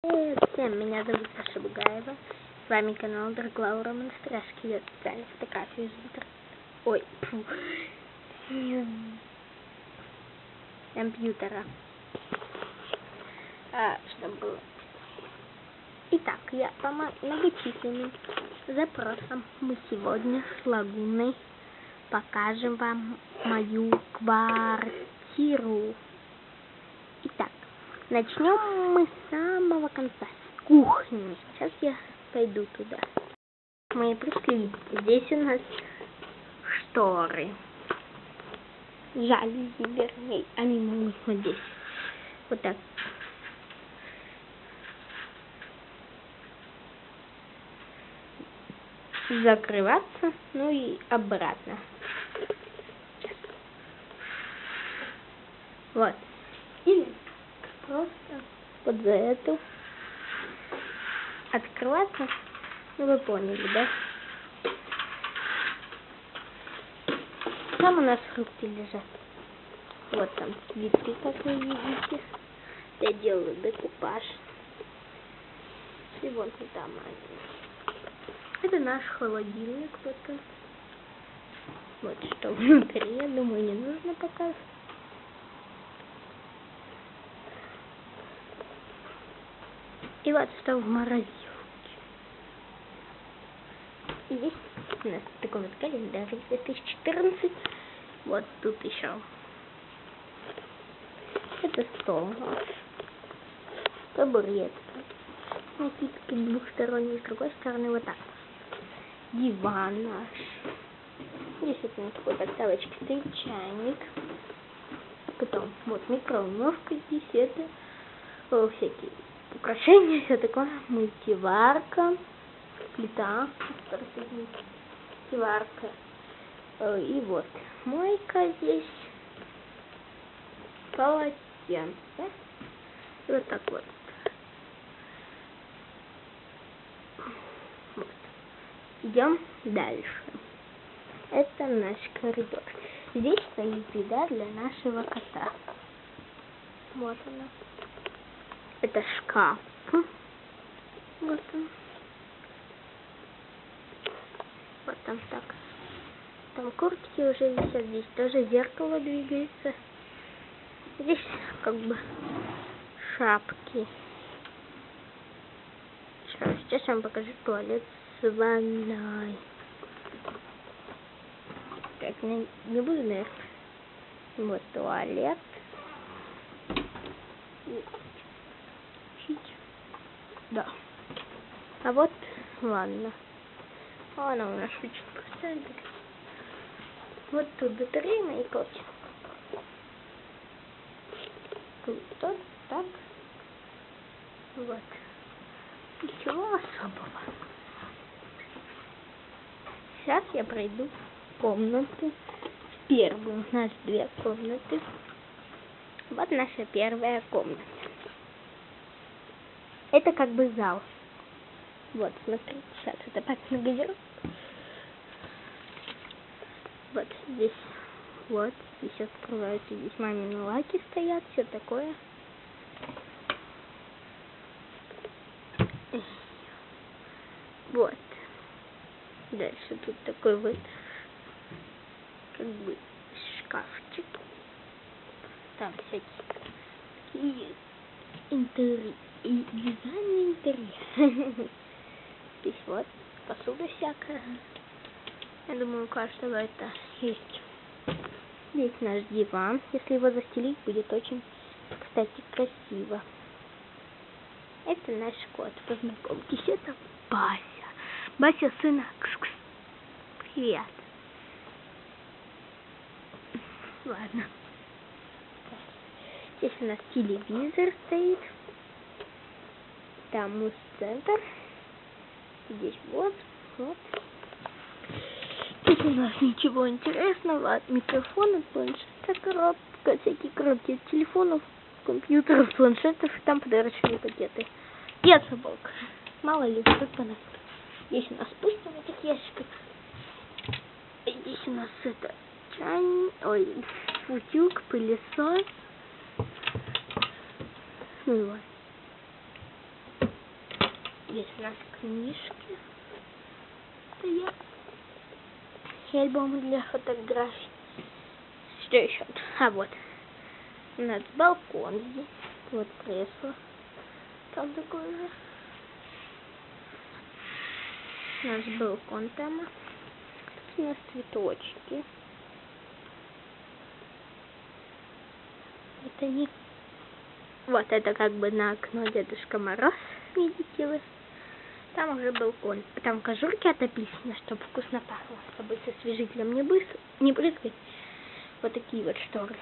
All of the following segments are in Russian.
Всем, меня зовут Саша Бугаева. С вами канал Драглаура Монастыряшки. Я специально фотографию из интернета. Ой, фу. Компьютера. А, что было? Итак, я по многочисленным запросам мы сегодня с Лагуной покажем вам мою квартиру. Начнем мы с самого конца, кухни. Сейчас я пойду туда. Мы пришли. Здесь у нас шторы. Жалюзи, вернее, они могут вот здесь. Вот так. Закрываться, ну и обратно. Вот. Или просто вот за эту открываться. Ну вы поняли, да? Там у нас фрукты лежат. Вот там цветы, как вы видите. Я делаю декупаж. И вот там они. Это наш холодильник. Вот, вот что внутри, я думаю, не нужно показывать. Вот что в морозилке. И здесь у нас такой вот календарь 2014. Вот тут еще. Это стол наш. Табуретка. Накидки двухсторонние, с другой стороны вот так. Диван наш. Здесь вот на такой подставочке стоит чайник. Потом вот микроволновка здесь это всякие украшения, все такое, мультиварка, плита, мультиварка, э, и вот мойка здесь, полотенце, вот так вот. вот. Идем дальше. Это наш коридор. Здесь стоит еда для нашего кота. Вот она. Это шкаф. Вот он. Вот там так. Там куртки уже висят. Здесь тоже зеркало двигается. Здесь как бы шапки. Сейчас я вам покажу туалет с ванной. Так, не, не буду, наверное. Вот туалет. Да. А вот ванна. Она у нас очень простая. Вот тут батарея и прочее. Круто. Так. Вот. Ничего особого. Сейчас я пройду комнату. Первую. У нас две комнаты. Вот наша первая комната. Это как бы зал. Вот, смотрите, сейчас это так нагадер. Вот здесь, вот, здесь открываются, здесь мамины лаки стоят, все такое. Вот. Дальше тут такой вот, как бы, шкафчик. Там всякие интерьеры и дизайн интерьера. Здесь вот посуда всякая. Я думаю, у каждого это есть. Здесь наш диван. Если его застелить, будет очень, кстати, красиво. Это наш кот. Познакомьтесь, это Бася. Бася сына. Кс -кс. Привет. Ладно. Здесь у нас телевизор стоит. Там муз-центр. Здесь вот, вот. Здесь у нас ничего интересного. Микрофоны, планшеты, коробка, всякие коробки телефонов, компьютеров, планшетов. И там подарочные пакеты. И от собак. Мало ли, вдруг понадобится. Здесь у нас пусто в этих ящиках. Здесь у нас это чайник, ой, утюг, пылесос. Ну и вот. Здесь у нас книжки стоят. И альбомы для фотографий. Что еще? А вот. У нас балкон здесь. Вот кресло. Там такое же. У нас балкон там. Тут у нас цветочки. Это не... Вот это как бы на окно Дедушка Мороз. Видите вы? Там уже балкон. Там кожурки от апельсина, чтобы вкусно пахло. Чтобы со освежителем не, быс... не брызгать. Вот такие вот шторы.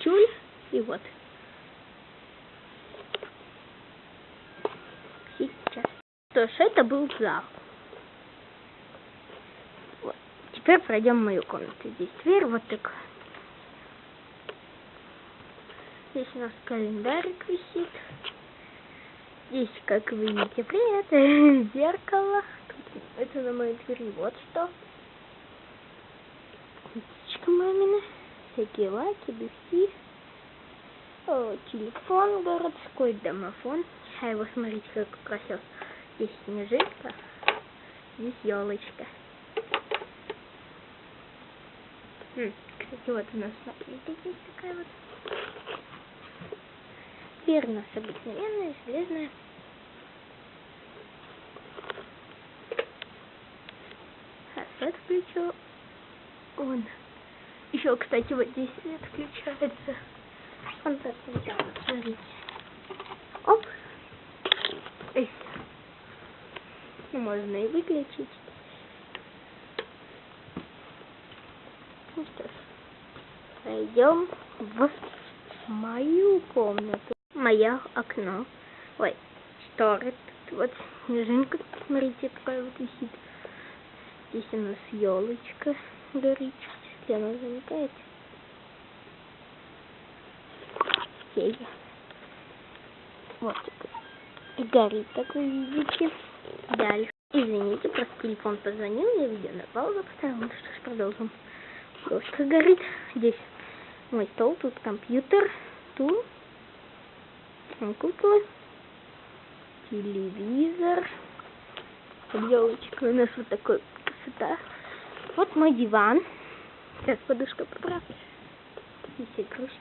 Тюль и вот. Сейчас. Что ж, это был зал. Вот. Теперь пройдем в мою комнату. Здесь дверь вот так. Здесь у нас календарик висит. Здесь, как вы видите, привет, зеркало. Тут, это на моей двери вот что. Книжечка мамина. Всякие лаки, духи. О, телефон городской, домофон. А его смотрите, как украсил. Здесь снежинка, здесь елочка. Хм, кстати, вот у нас смотрите, здесь такая вот. Дверь у нас обыкновенная, железная. А свет включу. Он. Еще, кстати, вот здесь свет включается. Он так смотрите. Оп. Эй. Ну, можно и выключить. Ну что ж, пойдем в мою комнату. Мое окно. Ой, шторы. Тут вот снежинка, смотрите, такая вот висит. Здесь у нас елочка горит. Если она замыкает. Север. Вот и горит, как вы видите. Дальше. Извините, просто телефон позвонил, я видео на паузу поставила. Ну что ж, продолжим. Ложка горит. Здесь мой стол, тут компьютер, тут куклы, телевизор, елочка у нас вот такой красота. Вот мой диван. Сейчас подушка поправлю. Здесь игрушки.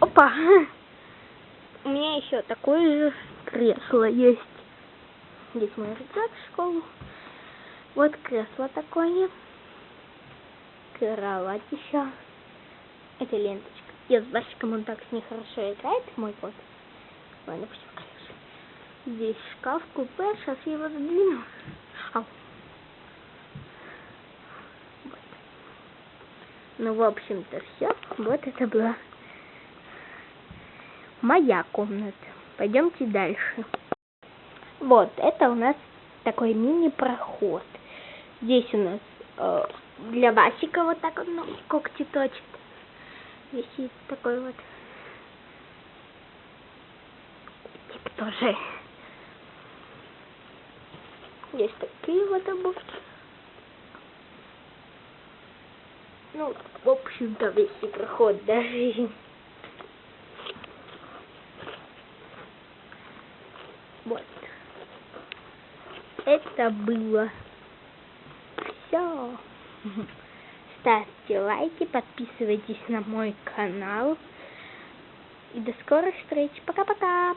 Опа! У меня еще такое же кресло есть. Здесь мой рюкзак в школу. Вот кресло такое. Кровать еще. Это ленточка. Я с Басиком он так с ней хорошо играет, мой кот. Ладно, пусть. Здесь шкаф, купе, сейчас я его задвину. Ау. Вот. Ну, в общем-то, все. Вот это была моя комната. Пойдемте дальше. Вот, это у нас такой мини-проход. Здесь у нас э, для Васика вот так вот ну, когти точит. Висит такой вот. Типа тоже. Есть такие вот обувки. Ну, в общем-то, весь проход даже. Вот. Это было все. Ставьте лайки, подписывайтесь на мой канал. И до скорых встреч. Пока-пока.